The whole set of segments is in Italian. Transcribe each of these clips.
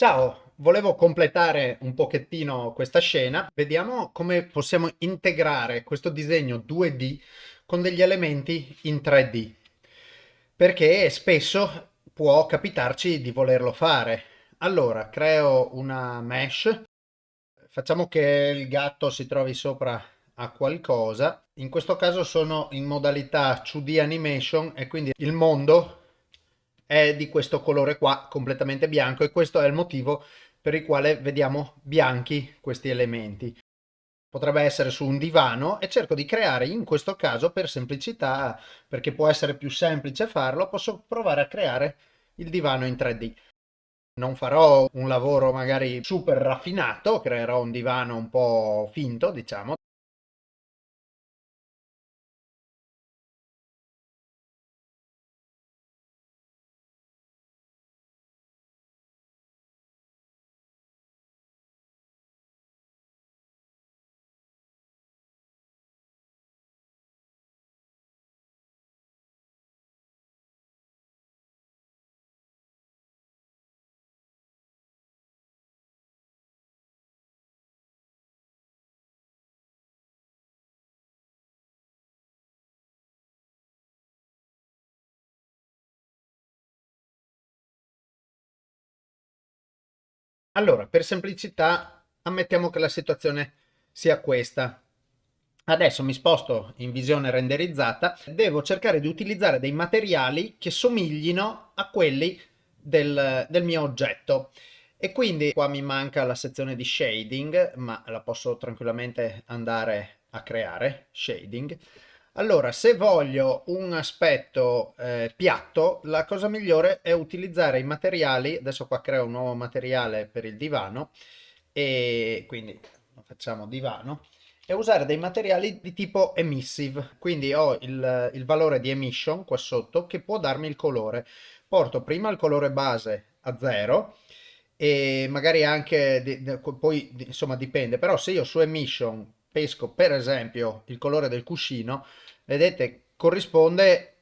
Ciao, volevo completare un pochettino questa scena. Vediamo come possiamo integrare questo disegno 2D con degli elementi in 3D. Perché spesso può capitarci di volerlo fare. Allora, creo una mesh. Facciamo che il gatto si trovi sopra a qualcosa. In questo caso sono in modalità 2D animation e quindi il mondo è di questo colore qua, completamente bianco, e questo è il motivo per il quale vediamo bianchi questi elementi. Potrebbe essere su un divano e cerco di creare in questo caso per semplicità, perché può essere più semplice farlo, posso provare a creare il divano in 3D. Non farò un lavoro magari super raffinato, creerò un divano un po' finto, diciamo, Allora, per semplicità, ammettiamo che la situazione sia questa. Adesso mi sposto in visione renderizzata, devo cercare di utilizzare dei materiali che somiglino a quelli del, del mio oggetto. E quindi qua mi manca la sezione di shading, ma la posso tranquillamente andare a creare, shading. Allora, se voglio un aspetto eh, piatto, la cosa migliore è utilizzare i materiali, adesso qua creo un nuovo materiale per il divano, e quindi facciamo divano, e usare dei materiali di tipo emissive, quindi ho il, il valore di emission qua sotto che può darmi il colore. Porto prima il colore base a 0 e magari anche, poi insomma dipende, però se io su emission pesco per esempio il colore del cuscino, vedete corrisponde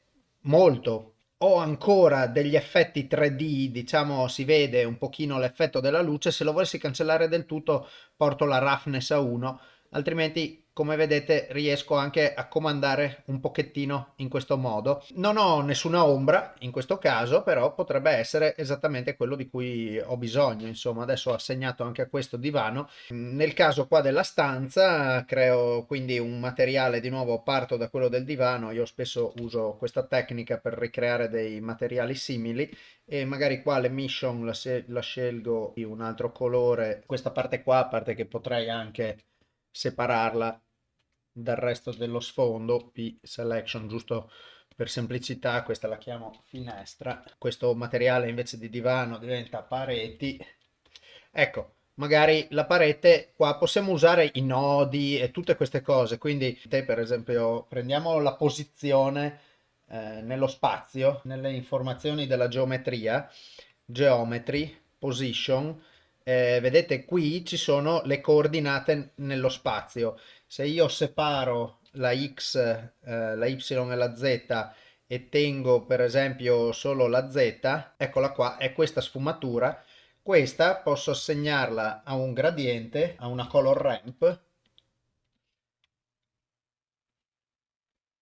molto. Ho ancora degli effetti 3D, diciamo si vede un pochino l'effetto della luce, se lo volessi cancellare del tutto porto la roughness a 1, altrimenti come vedete riesco anche a comandare un pochettino in questo modo. Non ho nessuna ombra in questo caso, però potrebbe essere esattamente quello di cui ho bisogno. Insomma, adesso ho assegnato anche a questo divano. Nel caso qua della stanza creo quindi un materiale, di nuovo parto da quello del divano, io spesso uso questa tecnica per ricreare dei materiali simili e magari qua l'emission la, la scelgo di un altro colore. Questa parte qua, a parte che potrei anche separarla dal resto dello sfondo, P selection, giusto per semplicità, questa la chiamo finestra, questo materiale invece di divano diventa pareti, ecco, magari la parete qua possiamo usare i nodi e tutte queste cose, quindi te per esempio prendiamo la posizione eh, nello spazio, nelle informazioni della geometria, geometry, position, eh, vedete qui ci sono le coordinate nello spazio se io separo la x, eh, la y e la z e tengo per esempio solo la z, eccola qua, è questa sfumatura, questa posso assegnarla a un gradiente, a una color ramp.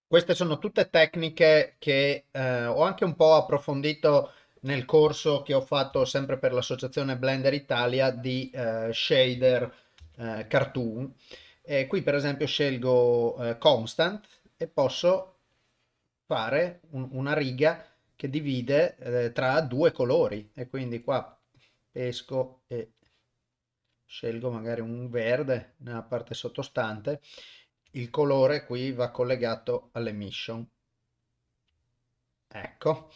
Queste sono tutte tecniche che eh, ho anche un po' approfondito nel corso che ho fatto sempre per l'associazione Blender Italia di eh, shader eh, cartoon eh, qui per esempio scelgo eh, constant e posso fare un, una riga che divide eh, tra due colori. E quindi qua pesco e scelgo magari un verde nella parte sottostante. Il colore qui va collegato all'emission. Ecco.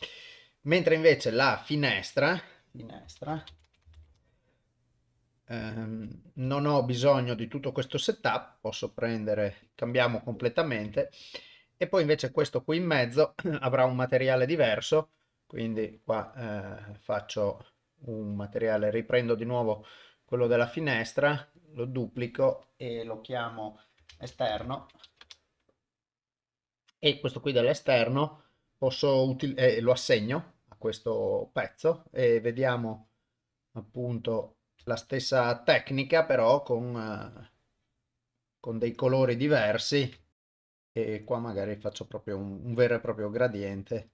Mentre invece la finestra finestra ehm, non ho bisogno di tutto questo setup, posso prendere, cambiamo completamente. E poi invece questo qui in mezzo avrà un materiale diverso, quindi qua eh, faccio un materiale, riprendo di nuovo quello della finestra, lo duplico e lo chiamo esterno. E questo qui dell'esterno posso eh, lo assegno a questo pezzo e vediamo appunto la stessa tecnica però con, eh, con dei colori diversi e qua magari faccio proprio un, un vero e proprio gradiente.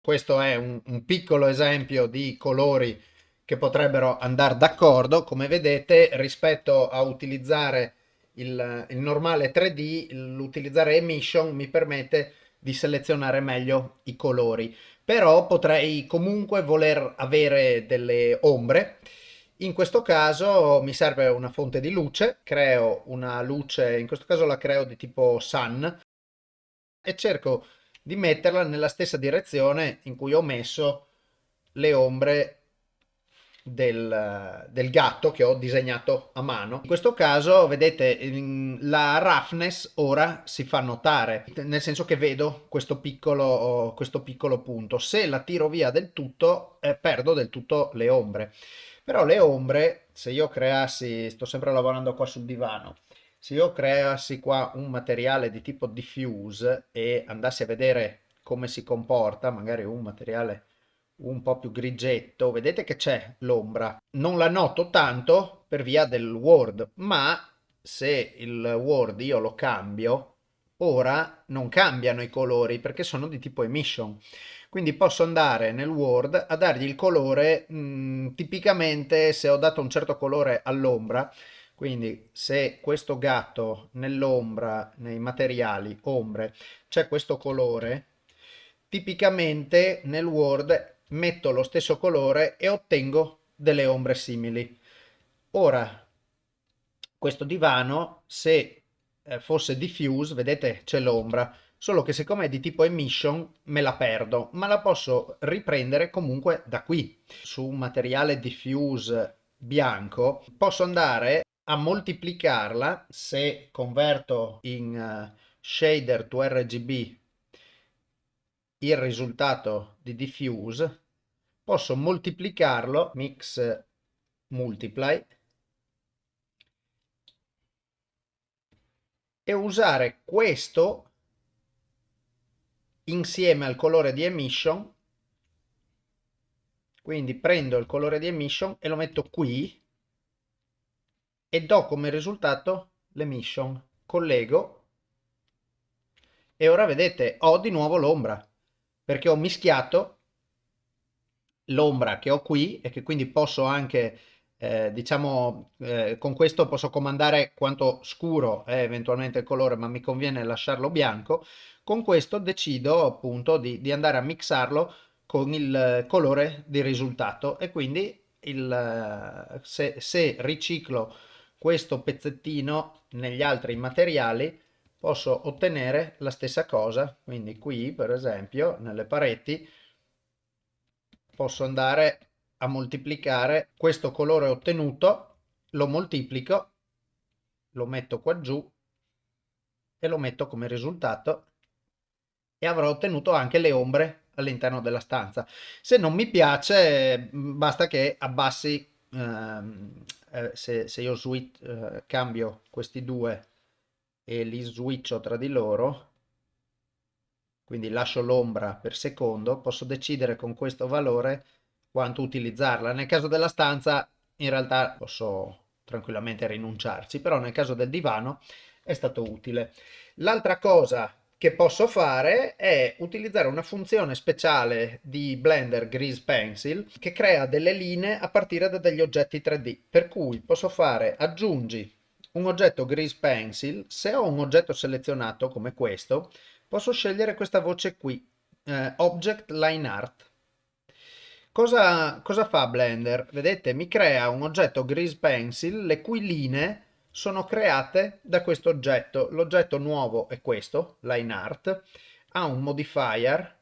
Questo è un, un piccolo esempio di colori che potrebbero andare d'accordo. Come vedete, rispetto a utilizzare il, il normale 3D, l'utilizzare emission mi permette di selezionare meglio i colori. Però potrei comunque voler avere delle ombre. In questo caso mi serve una fonte di luce, creo una luce, in questo caso la creo di tipo sun e cerco di metterla nella stessa direzione in cui ho messo le ombre del, del, gatto che ho disegnato a mano. In questo caso, vedete, la roughness ora si fa notare, nel senso che vedo questo piccolo, questo piccolo punto. Se la tiro via del tutto, eh, perdo del tutto le ombre. Però le ombre, se io creassi, sto sempre lavorando qua sul divano, se io creassi qua un materiale di tipo diffuse e andassi a vedere come si comporta, magari un materiale un po' più grigetto, vedete che c'è l'ombra. Non la noto tanto per via del Word, ma se il Word io lo cambio, ora non cambiano i colori perché sono di tipo emission. Quindi posso andare nel Word a dargli il colore, mh, mm, tipicamente se ho dato un certo colore all'ombra, quindi se questo gatto nell'ombra, nei materiali, ombre, c'è questo colore, tipicamente nel Word metto lo stesso colore e ottengo delle ombre simili. Ora, questo divano, se eh, fosse diffuse, vedete c'è l'ombra, solo che siccome è di tipo emission me la perdo, ma la posso riprendere comunque da qui. Su un materiale diffuse bianco posso andare a moltiplicarla se converto in uh, shader to RGB il risultato di diffuse posso moltiplicarlo mix multiply e usare questo insieme al colore di emission quindi prendo il colore di emission e lo metto qui e do come risultato l'emission. Collego e ora vedete ho di nuovo l'ombra perché ho mischiato l'ombra che ho qui e che quindi posso anche eh, diciamo eh, con questo posso comandare quanto scuro è eventualmente il colore ma mi conviene lasciarlo bianco. Con questo decido appunto di, di andare a mixarlo con il colore di risultato e quindi il, se, se riciclo questo pezzettino negli altri materiali posso ottenere la stessa cosa. Quindi qui per esempio nelle pareti posso andare a moltiplicare. Questo colore ottenuto lo moltiplico lo metto qua giù e lo metto come risultato e avrò ottenuto anche le ombre all'interno della stanza. Se non mi piace basta che abbassi ehm, eh, se, se, io switch, eh, cambio questi due e li switcho tra di loro, quindi lascio l'ombra per secondo, posso decidere con questo valore quanto utilizzarla. Nel caso della stanza in realtà posso tranquillamente rinunciarci, però nel caso del divano è stato utile. L'altra cosa che posso fare è utilizzare una funzione speciale di Blender Grease Pencil che crea delle linee a partire da degli oggetti 3D. Per cui posso fare aggiungi un oggetto Grease Pencil, se ho un oggetto selezionato come questo, posso scegliere questa voce qui, eh, Object Line Art. Cosa, cosa fa Blender? Vedete, mi crea un oggetto Grease Pencil le cui linee sono create da questo oggetto. L'oggetto nuovo è questo, line art, ha un modifier,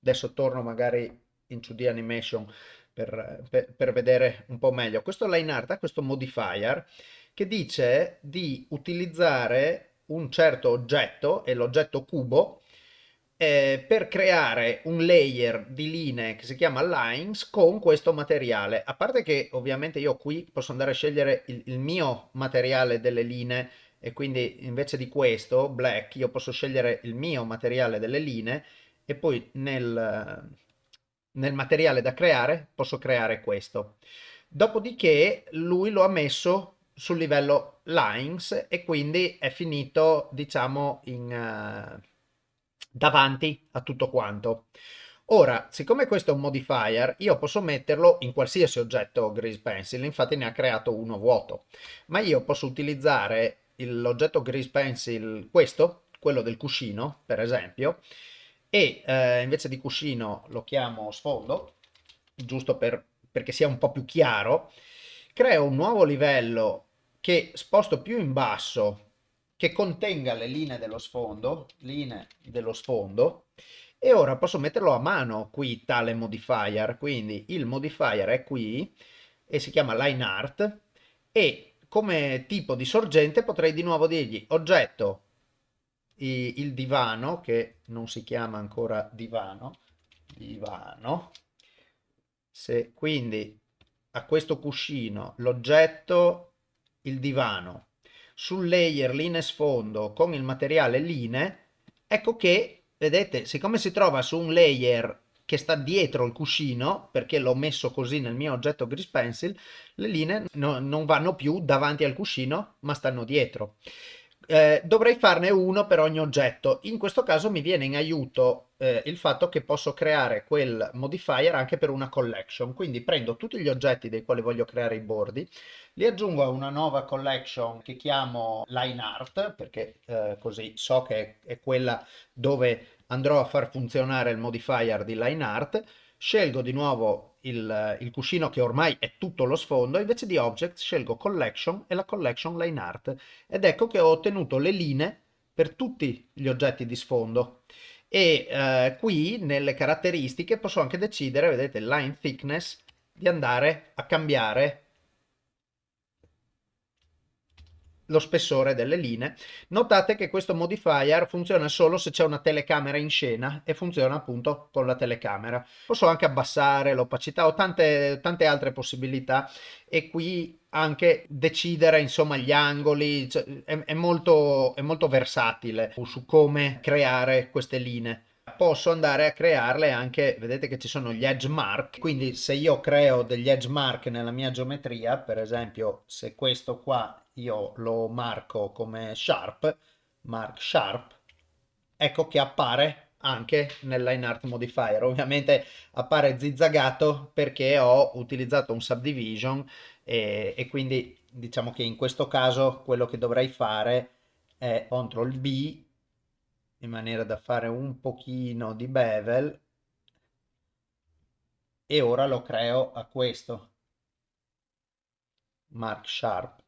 adesso torno magari in 2D animation per, per, per vedere un po' meglio. Questo line art ha questo modifier che dice di utilizzare un certo oggetto, e l'oggetto cubo, eh, per creare un layer di linee che si chiama lines con questo materiale. A parte che ovviamente io qui posso andare a scegliere il, il mio materiale delle linee e quindi invece di questo, black, io posso scegliere il mio materiale delle linee e poi nel, nel materiale da creare posso creare questo. Dopodiché lui lo ha messo sul livello lines e quindi è finito diciamo in, uh, davanti a tutto quanto. Ora, siccome questo è un modifier, io posso metterlo in qualsiasi oggetto Grease Pencil, infatti ne ha creato uno vuoto, ma io posso utilizzare l'oggetto Grease Pencil, questo, quello del cuscino, per esempio, e eh, invece di cuscino lo chiamo sfondo, giusto per, perché sia un po' più chiaro, creo un nuovo livello che sposto più in basso, che contenga le linee dello sfondo, linee dello sfondo, e ora posso metterlo a mano qui tale modifier, quindi il modifier è qui e si chiama line art e come tipo di sorgente potrei di nuovo dirgli oggetto il divano che non si chiama ancora divano divano. Se quindi a questo cuscino l'oggetto il divano sul layer linee sfondo con il materiale linee ecco che vedete, siccome si trova su un layer che sta dietro il cuscino, perché l'ho messo così nel mio oggetto Grease Pencil, le linee no, non vanno più davanti al cuscino, ma stanno dietro. Eh, dovrei farne uno per ogni oggetto. In questo caso mi viene in aiuto eh, il fatto che posso creare quel modifier anche per una collection. Quindi prendo tutti gli oggetti dei quali voglio creare i bordi, li aggiungo a una nuova collection che chiamo line art, perché eh, così so che è quella dove andrò a far funzionare il modifier di line art. Scelgo di nuovo il, il, cuscino che ormai è tutto lo sfondo, invece di object scelgo collection e la collection line art. Ed ecco che ho ottenuto le linee per tutti gli oggetti di sfondo. E eh, qui nelle caratteristiche posso anche decidere, vedete, line thickness, di andare a cambiare lo spessore delle linee. Notate che questo modifier funziona solo se c'è una telecamera in scena e funziona appunto con la telecamera. Posso anche abbassare l'opacità o tante, tante altre possibilità e qui anche decidere insomma gli angoli, cioè, è, è, molto, è molto versatile su come creare queste linee posso andare a crearle anche, vedete che ci sono gli edge mark, quindi se io creo degli edge mark nella mia geometria, per esempio se questo qua io lo marco come sharp, mark sharp, ecco che appare anche nel line art modifier. Ovviamente appare zizzagato perché ho utilizzato un subdivision e, e quindi diciamo che in questo caso quello che dovrei fare è CTRL B in maniera da fare un pochino di bevel e ora lo creo a questo mark sharp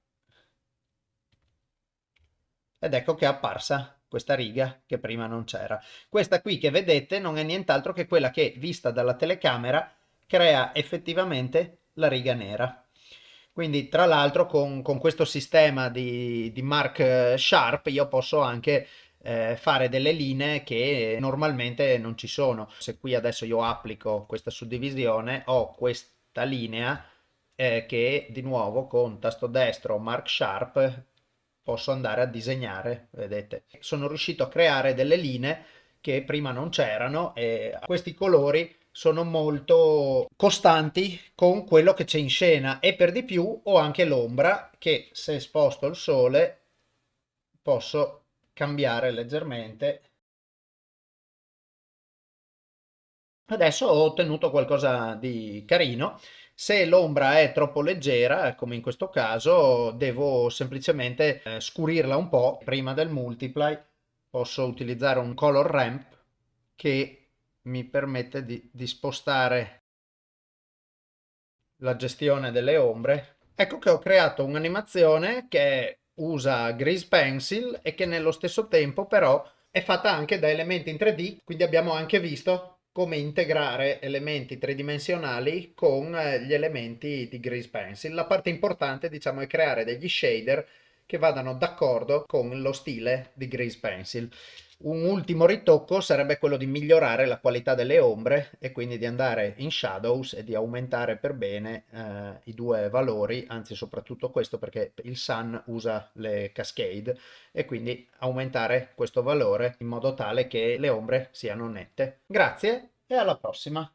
ed ecco che è apparsa questa riga che prima non c'era. Questa qui che vedete non è nient'altro che quella che vista dalla telecamera crea effettivamente la riga nera. Quindi tra l'altro con, con, questo sistema di, di Mark Sharp io posso anche eh, fare delle linee che normalmente non ci sono. Se qui adesso io applico questa suddivisione ho questa linea eh, che di nuovo con tasto destro Mark Sharp posso andare a disegnare, vedete. Sono riuscito a creare delle linee che prima non c'erano e questi colori sono molto costanti con quello che c'è in scena e per di più ho anche l'ombra che se sposto il sole posso cambiare leggermente. Adesso ho ottenuto qualcosa di carino se l'ombra è troppo leggera, come in questo caso, devo semplicemente eh, scurirla un po'. Prima del multiply posso utilizzare un color ramp che mi permette di, di spostare la gestione delle ombre. Ecco che ho creato un'animazione che usa Grease Pencil e che nello stesso tempo però è fatta anche da elementi in 3D, quindi abbiamo anche visto come integrare elementi tridimensionali con eh, gli elementi di Grease Pencil. La parte importante, diciamo, è creare degli shader che vadano d'accordo con lo stile di Grease Pencil. Un ultimo ritocco sarebbe quello di migliorare la qualità delle ombre e quindi di andare in shadows e di aumentare per bene eh, i due valori, anzi soprattutto questo perché il sun usa le cascade e quindi aumentare questo valore in modo tale che le ombre siano nette. Grazie e alla prossima!